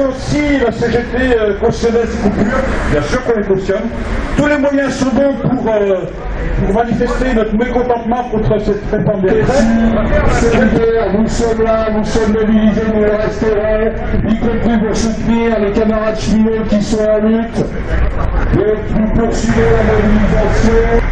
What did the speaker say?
aussi la CGT euh, cautionnerait ces coupures, bien sûr qu'on les cautionne. Tous les moyens sont bons pour, euh, pour manifester notre mécontentement contre cette réforme des retraites. Nous sommes là, nous sommes mobilisés, nous resterons, y compris pour soutenir les camarades cheminots qui sont en lutte. Donc nous poursuivons la mobilisation.